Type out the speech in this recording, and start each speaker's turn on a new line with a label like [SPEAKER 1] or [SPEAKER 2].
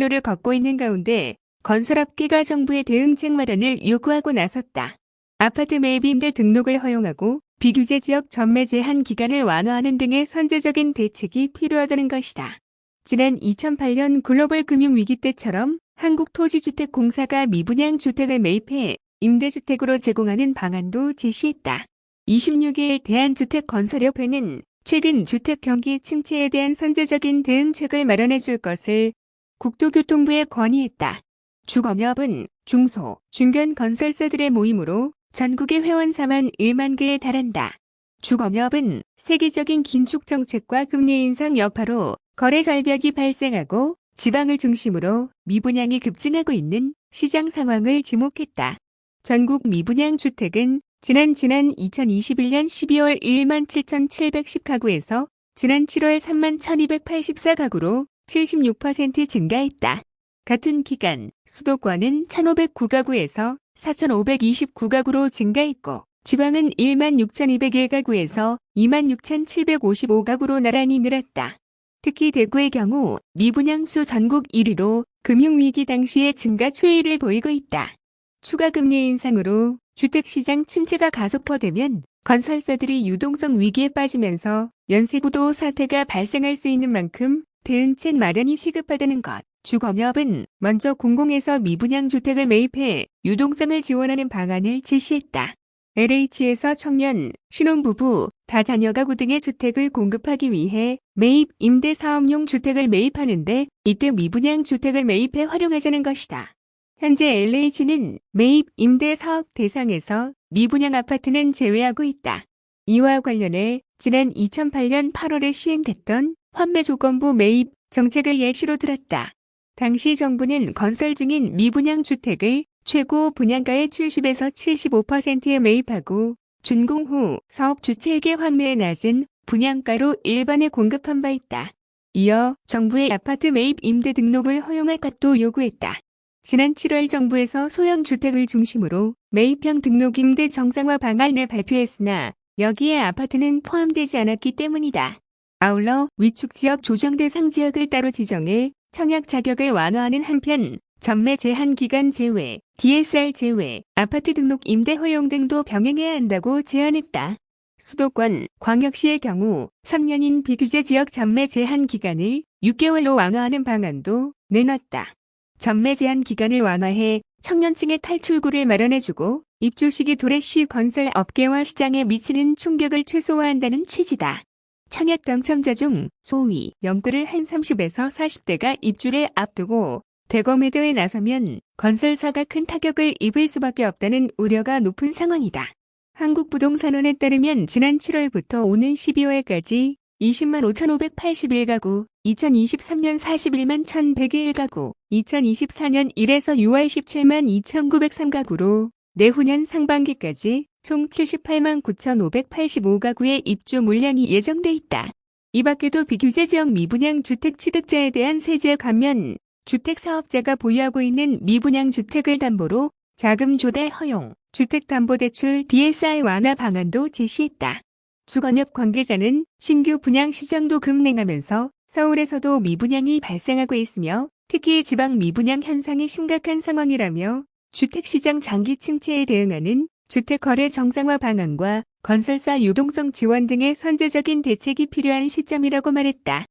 [SPEAKER 1] 진출로를 걷고 있는 가운데 건설업계가 정부의 대응책 마련을 요구하고 나섰다. 아파트 매입 임대 등록을 허용하고 비규제 지역 전매 제한 기간을 완화하는 등의 선제적인 대책이 필요하다는 것이다. 지난 2008년 글로벌 금융위기 때처럼 한국토지주택공사가 미분양 주택을 매입해 임대주택으로 제공하는 방안도 제시했다. 26일 대한주택건설협회는 최근 주택 경기 침체에 대한 선제적인 대응책을 마련해 줄 것을 국토교통부에 건의했다. 주검협은 중소, 중견 건설사들의 모임으로 전국의 회원 4만 1만 개에 달한다. 주검협은 세계적인 긴축 정책과 금리 인상 여파로 거래 절벽이 발생하고 지방을 중심으로 미분양이 급증하고 있는 시장 상황을 지목했다. 전국 미분양 주택은 지난 지난 2021년 12월 1만 7,710가구에서 지난 7월 3만 1,284가구로 76% 증가했다. 같은 기간 수도권은 1,509가구에서 4,529가구로 증가했고 지방은 1만 6,201가구에서 2만 6,755가구로 나란히 늘었다. 특히 대구의 경우 미분양수 전국 1위로 금융위기 당시의 증가 추이를 보이고 있다. 추가 금리 인상으로 주택시장 침체가 가속화되면 건설사들이 유동성 위기에 빠지면서 연쇄구도 사태가 발생할 수 있는 만큼 대응책 마련이 시급하다는 것. 주검협은 먼저 공공에서 미분양 주택을 매입해 유동성을 지원하는 방안을 제시했다. LH에서 청년, 신혼부부, 다자녀 가구 등의 주택을 공급하기 위해 매입 임대 사업용 주택을 매입하는데 이때 미분양 주택을 매입해 활용하자는 것이다. 현재 LH는 매입 임대 사업 대상에서 미분양 아파트는 제외하고 있다. 이와 관련해 지난 2008년 8월에 시행됐던 환매 조건부 매입 정책을 예시로 들었다. 당시 정부는 건설 중인 미분양 주택을 최고 분양가의 70에서 75%에 매입하고 준공 후 사업 주체에게 환매에 낮은 분양가로 일반에 공급한 바 있다. 이어 정부의 아파트 매입 임대 등록을 허용할 것도 요구했다. 지난 7월 정부에서 소형 주택을 중심으로 매입형 등록 임대 정상화 방안을 발표했으나 여기에 아파트는 포함되지 않았기 때문이다. 아울러 위축 지역 조정 대상 지역을 따로 지정해 청약 자격을 완화하는 한편 전매 제한 기간 제외, DSR 제외, 아파트 등록 임대 허용 등도 병행해야 한다고 제안했다. 수도권, 광역시의 경우 3년인 비규제 지역 전매 제한 기간을 6개월로 완화하는 방안도 내놨다. 전매 제한 기간을 완화해 청년층의 탈출구를 마련해주고 입주 시기 도래시 건설 업계와 시장에 미치는 충격을 최소화한다는 취지다. 청약 당첨자 중 소위 연구를 한 30에서 40대가 입주를 앞두고 대거 매도에 나서면 건설사가 큰 타격을 입을 수밖에 없다는 우려가 높은 상황이다. 한국부동산원에 따르면 지난 7월부터 오는 12월까지 20만 5,581가구, 2023년 41만 1,101가구, 2024년 1에서 6월 17만 2,903가구로 내후년 상반기까지 총 78만 9,585가구의 입주 물량이 예정돼 있다. 이 밖에도 비규제 지역 미분양 주택 취득자에 대한 세제 감면, 주택 사업자가 보유하고 있는 미분양 주택을 담보로 자금 조달 허용, 주택담보대출 DSR 완화 방안도 제시했다. 주건협 관계자는 신규 분양 시장도 급냉하면서 서울에서도 미분양이 발생하고 있으며 특히 지방 미분양 현상이 심각한 상황이라며 주택시장 장기 침체에 대응하는 주택거래 정상화 방안과 건설사 유동성 지원 등의 선제적인 대책이 필요한 시점이라고 말했다.